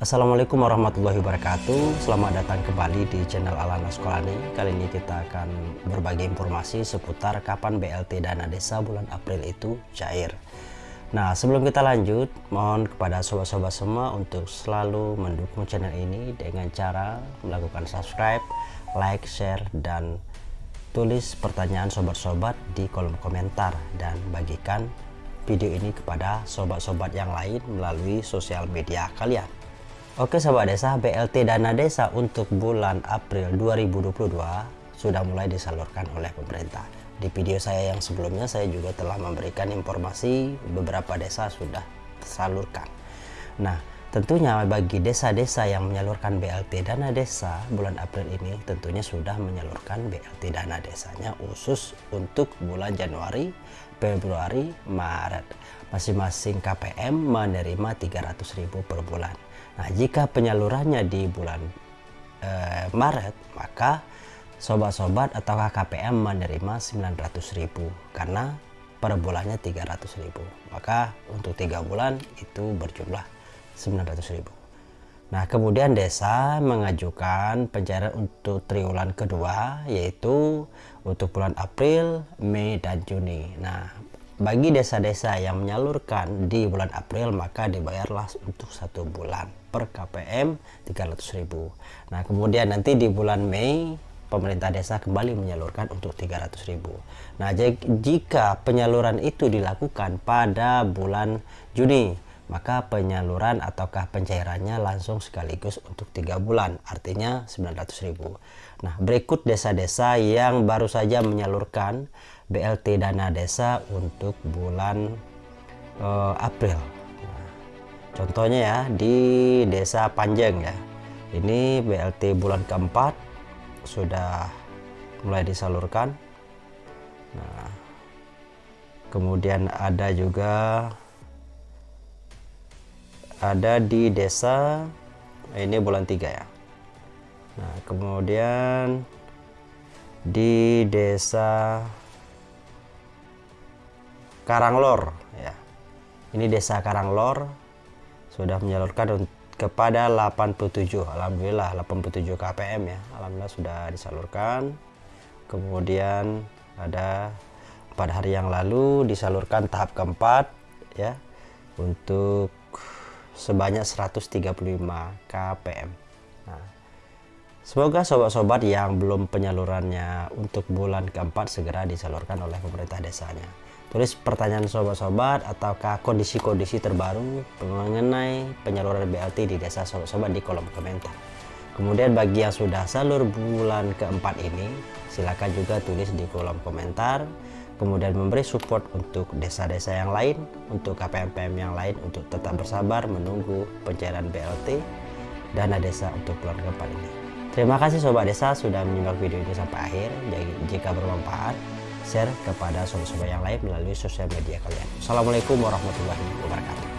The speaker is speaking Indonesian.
Assalamualaikum warahmatullahi wabarakatuh. Selamat datang kembali di channel Alana Sekolani Kali ini kita akan berbagi informasi seputar kapan BLT dana desa bulan April itu cair. Nah sebelum kita lanjut mohon kepada sobat-sobat semua untuk selalu mendukung channel ini dengan cara melakukan subscribe, like, share, dan tulis pertanyaan sobat-sobat di kolom komentar. Dan bagikan video ini kepada sobat-sobat yang lain melalui sosial media kalian Oke sahabat desa, BLT dana desa untuk bulan April 2022 sudah mulai disalurkan oleh pemerintah. Di video saya yang sebelumnya saya juga telah memberikan informasi beberapa desa sudah tersalurkan. Nah, tentunya bagi desa-desa yang menyalurkan BLT dana desa bulan April ini tentunya sudah menyalurkan BLT dana desanya khusus untuk bulan Januari, Februari, Maret. Masing-masing KPM menerima 300.000 per bulan Nah, jika penyalurannya di bulan eh, Maret, maka sobat-sobat atau KPM menerima 900.000 karena per bulannya 300.000. Maka untuk tiga bulan itu berjumlah 900.000. Nah, kemudian desa mengajukan pencairan untuk triwulan kedua yaitu untuk bulan April, Mei dan Juni. Nah, bagi desa-desa yang menyalurkan di bulan April maka dibayarlah untuk satu bulan per KPM 300.000 nah kemudian nanti di bulan Mei pemerintah desa kembali menyalurkan untuk 300.000 nah jika penyaluran itu dilakukan pada bulan Juni maka penyaluran ataukah pencairannya langsung sekaligus untuk tiga bulan artinya 900.000 nah berikut desa-desa yang baru saja menyalurkan BLT dana desa untuk bulan uh, April. Nah, contohnya ya di desa Panjang ya. Ini BLT bulan keempat sudah mulai disalurkan. Nah, kemudian ada juga ada di desa ini bulan tiga ya. Nah, kemudian di desa Karanglor ya. Ini desa Karanglor sudah menyalurkan kepada 87 Alhamdulillah 87 KPM ya Alhamdulillah sudah disalurkan kemudian ada pada hari yang lalu disalurkan tahap keempat ya untuk sebanyak 135 KPM. Nah, Semoga sobat-sobat yang belum penyalurannya untuk bulan keempat segera disalurkan oleh pemerintah desanya. Tulis pertanyaan sobat-sobat ataukah kondisi-kondisi terbaru mengenai penyaluran BLT di desa sobat-sobat di kolom komentar. Kemudian bagi yang sudah salur bulan keempat ini silakan juga tulis di kolom komentar kemudian memberi support untuk desa-desa yang lain untuk KPM-PM yang lain untuk tetap bersabar menunggu pencairan BLT dana desa untuk bulan keempat ini terima kasih sobat desa sudah menyimak video ini sampai akhir jadi jika bermanfaat share kepada sobat-sobat yang lain melalui sosial media kalian. Assalamualaikum warahmatullahi wabarakatuh.